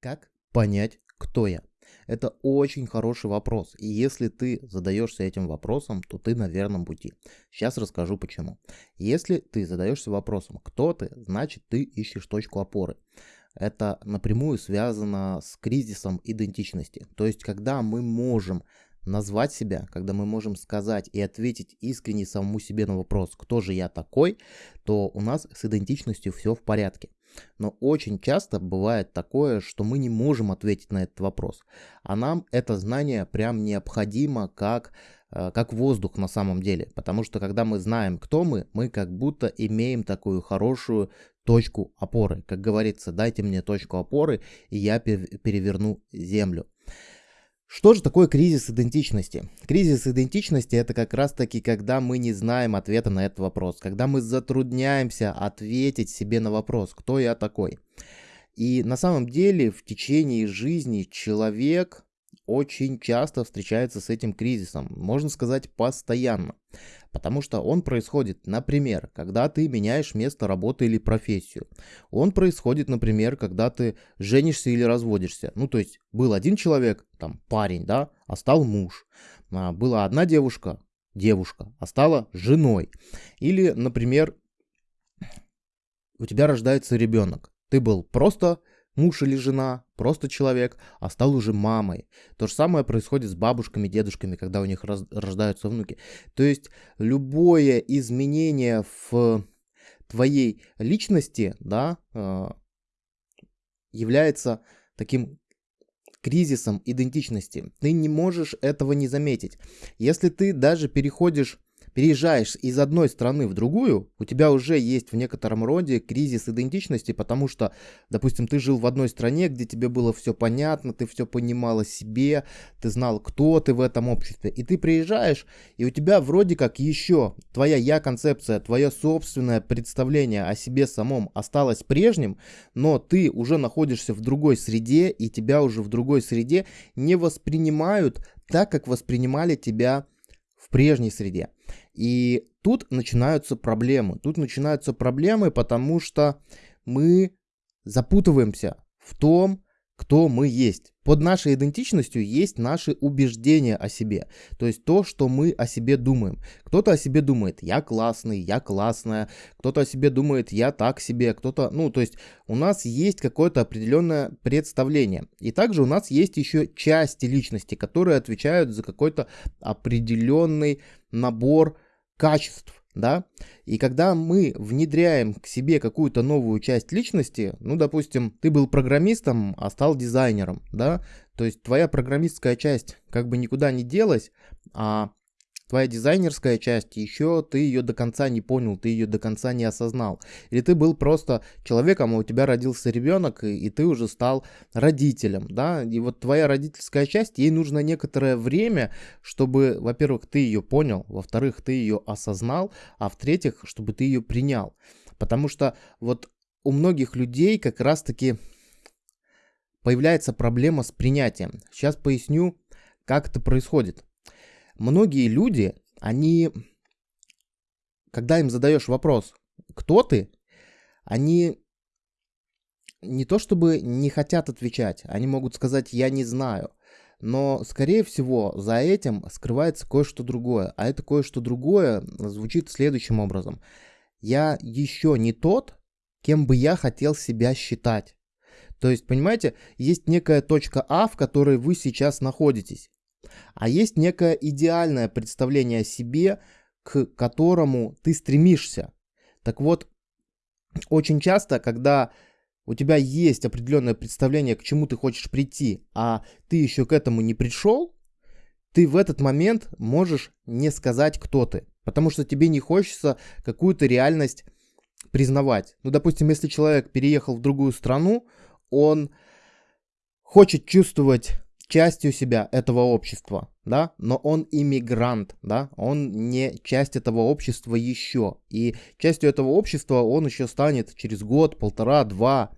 Как понять, кто я? Это очень хороший вопрос. И если ты задаешься этим вопросом, то ты на верном пути. Сейчас расскажу почему. Если ты задаешься вопросом, кто ты, значит ты ищешь точку опоры. Это напрямую связано с кризисом идентичности. То есть, когда мы можем назвать себя, когда мы можем сказать и ответить искренне самому себе на вопрос, кто же я такой, то у нас с идентичностью все в порядке. Но очень часто бывает такое, что мы не можем ответить на этот вопрос. А нам это знание прям необходимо как, э, как воздух на самом деле. Потому что когда мы знаем, кто мы, мы как будто имеем такую хорошую точку опоры. Как говорится, дайте мне точку опоры, и я переверну землю. Что же такое кризис идентичности? Кризис идентичности это как раз таки, когда мы не знаем ответа на этот вопрос, когда мы затрудняемся ответить себе на вопрос, кто я такой. И на самом деле в течение жизни человек очень часто встречается с этим кризисом, можно сказать постоянно. Потому что он происходит, например, когда ты меняешь место работы или профессию. Он происходит, например, когда ты женишься или разводишься. Ну, то есть был один человек, там парень, да, а стал муж. А, была одна девушка, девушка, а стала женой. Или, например, у тебя рождается ребенок. Ты был просто муж или жена, просто человек, а стал уже мамой. То же самое происходит с бабушками, дедушками, когда у них раз, рождаются внуки. То есть любое изменение в твоей личности, да, э, является таким кризисом идентичности. Ты не можешь этого не заметить. Если ты даже переходишь переезжаешь из одной страны в другую, у тебя уже есть в некотором роде кризис идентичности, потому что, допустим, ты жил в одной стране, где тебе было все понятно, ты все понимал о себе, ты знал, кто ты в этом обществе, и ты приезжаешь, и у тебя вроде как еще твоя я-концепция, твое собственное представление о себе самом осталось прежним, но ты уже находишься в другой среде, и тебя уже в другой среде не воспринимают так, как воспринимали тебя в прежней среде. И тут начинаются проблемы. Тут начинаются проблемы, потому что мы запутываемся в том, кто мы есть. Под нашей идентичностью есть наши убеждения о себе. То есть то, что мы о себе думаем. Кто-то о себе думает, я классный, я классная. Кто-то о себе думает, я так себе. Кто-то, ну, то есть у нас есть какое-то определенное представление. И также у нас есть еще части личности, которые отвечают за какой-то определенный набор качеств, да, и когда мы внедряем к себе какую-то новую часть личности, ну, допустим, ты был программистом, а стал дизайнером, да, то есть твоя программистская часть как бы никуда не делась, а твоя дизайнерская часть, еще ты ее до конца не понял, ты ее до конца не осознал. Или ты был просто человеком, а у тебя родился ребенок, и, и ты уже стал родителем, да, и вот твоя родительская часть, ей нужно некоторое время, чтобы, во-первых, ты ее понял, во-вторых, ты ее осознал, а в-третьих, чтобы ты ее принял. Потому что вот у многих людей как раз-таки появляется проблема с принятием. Сейчас поясню, как это происходит многие люди, они, когда им задаешь вопрос, кто ты, они не то чтобы не хотят отвечать, они могут сказать «я не знаю», но, скорее всего, за этим скрывается кое-что другое. А это кое-что другое звучит следующим образом. Я еще не тот, кем бы я хотел себя считать. То есть, понимаете, есть некая точка А, в которой вы сейчас находитесь. А есть некое идеальное представление о себе, к которому ты стремишься. Так вот, очень часто, когда у тебя есть определенное представление, к чему ты хочешь прийти, а ты еще к этому не пришел, ты в этот момент можешь не сказать, кто ты. Потому что тебе не хочется какую-то реальность признавать. Ну, допустим, если человек переехал в другую страну, он хочет чувствовать частью себя этого общества, да, но он иммигрант, да, он не часть этого общества еще. И частью этого общества он еще станет через год, полтора, два.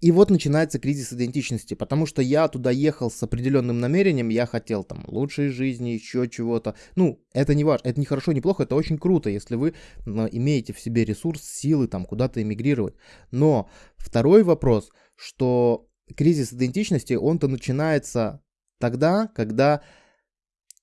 И вот начинается кризис идентичности, потому что я туда ехал с определенным намерением, я хотел там лучшей жизни, еще чего-то. Ну, это не важно, это не хорошо, не плохо, это очень круто, если вы имеете в себе ресурс, силы там куда-то эмигрировать. Но второй вопрос, что кризис идентичности, он-то начинается тогда, когда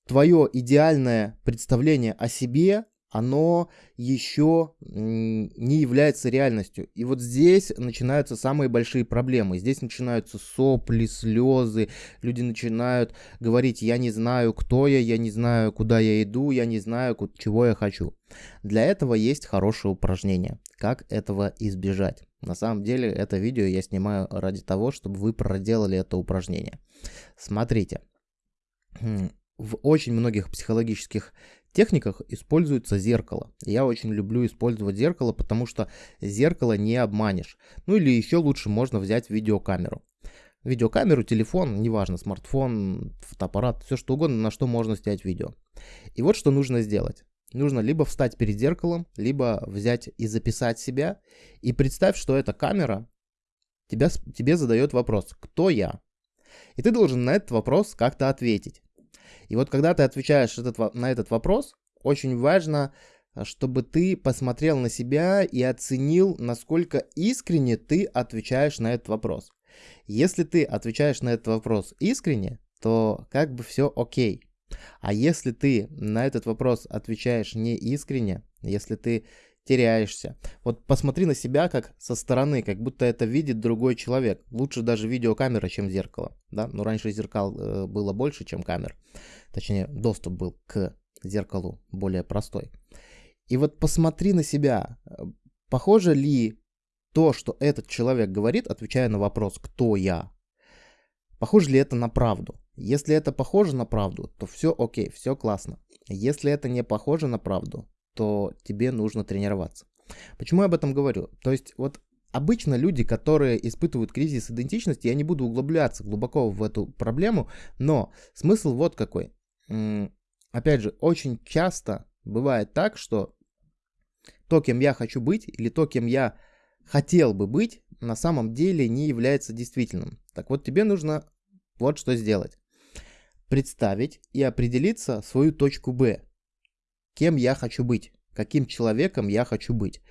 твое идеальное представление о себе оно еще не является реальностью. И вот здесь начинаются самые большие проблемы. Здесь начинаются сопли, слезы. Люди начинают говорить, я не знаю, кто я, я не знаю, куда я иду, я не знаю, чего я хочу. Для этого есть хорошее упражнение. Как этого избежать? На самом деле это видео я снимаю ради того, чтобы вы проделали это упражнение. Смотрите. В очень многих психологических техниках используется зеркало. Я очень люблю использовать зеркало, потому что зеркало не обманешь. Ну или еще лучше можно взять видеокамеру. Видеокамеру, телефон, неважно, смартфон, фотоаппарат, все что угодно, на что можно снять видео. И вот что нужно сделать. Нужно либо встать перед зеркалом, либо взять и записать себя. И представь, что эта камера тебя, тебе задает вопрос, кто я? И ты должен на этот вопрос как-то ответить. И вот когда ты отвечаешь этот, на этот вопрос, очень важно, чтобы ты посмотрел на себя и оценил, насколько искренне ты отвечаешь на этот вопрос. Если ты отвечаешь на этот вопрос искренне, то как бы все окей. А если ты на этот вопрос отвечаешь не искренне, если ты теряешься. Вот посмотри на себя как со стороны, как будто это видит другой человек. Лучше даже видеокамера, чем зеркало. Да? Но раньше зеркал э, было больше, чем камер. Точнее, доступ был к зеркалу более простой. И вот посмотри на себя. Похоже ли то, что этот человек говорит, отвечая на вопрос «Кто я?», похоже ли это на правду? Если это похоже на правду, то все окей, все классно. Если это не похоже на правду, то тебе нужно тренироваться. Почему я об этом говорю? То есть вот обычно люди, которые испытывают кризис идентичности, я не буду углубляться глубоко в эту проблему, но смысл вот какой. Опять же, очень часто бывает так, что то, кем я хочу быть, или то, кем я хотел бы быть, на самом деле не является действительным. Так вот, тебе нужно вот что сделать. Представить и определиться свою точку Б кем я хочу быть, каким человеком я хочу быть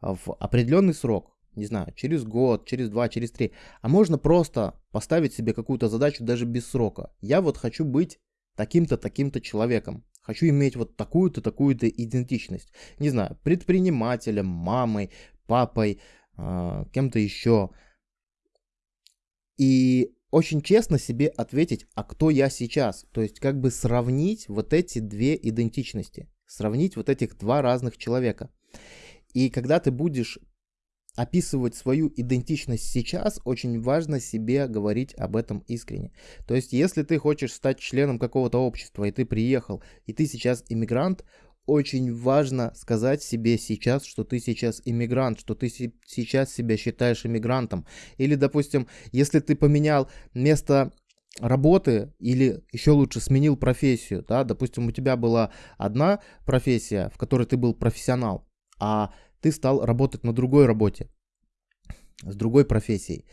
в определенный срок, не знаю, через год, через два, через три. А можно просто поставить себе какую-то задачу даже без срока. Я вот хочу быть таким-то, таким-то человеком. Хочу иметь вот такую-то, такую-то идентичность. Не знаю, предпринимателем, мамой, папой, э, кем-то еще. И очень честно себе ответить, а кто я сейчас. То есть как бы сравнить вот эти две идентичности сравнить вот этих два разных человека. И когда ты будешь описывать свою идентичность сейчас, очень важно себе говорить об этом искренне. То есть, если ты хочешь стать членом какого-то общества, и ты приехал, и ты сейчас иммигрант, очень важно сказать себе сейчас, что ты сейчас иммигрант, что ты сейчас себя считаешь иммигрантом. Или, допустим, если ты поменял место работы или еще лучше сменил профессию, да, допустим, у тебя была одна профессия, в которой ты был профессионал, а ты стал работать на другой работе, с другой профессией.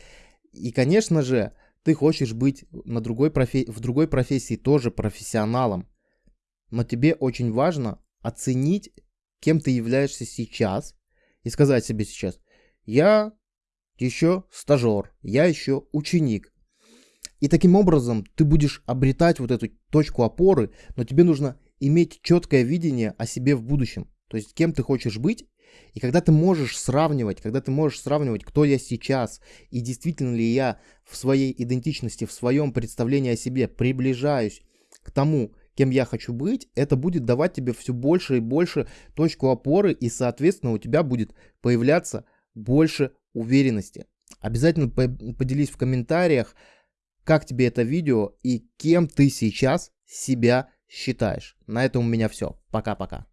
И, конечно же, ты хочешь быть на другой профи... в другой профессии тоже профессионалом, но тебе очень важно оценить, кем ты являешься сейчас, и сказать себе сейчас, я еще стажер, я еще ученик, и таким образом ты будешь обретать вот эту точку опоры, но тебе нужно иметь четкое видение о себе в будущем. То есть кем ты хочешь быть. И когда ты можешь сравнивать, когда ты можешь сравнивать, кто я сейчас, и действительно ли я в своей идентичности, в своем представлении о себе приближаюсь к тому, кем я хочу быть, это будет давать тебе все больше и больше точку опоры, и, соответственно, у тебя будет появляться больше уверенности. Обязательно поделись в комментариях, как тебе это видео и кем ты сейчас себя считаешь. На этом у меня все. Пока-пока.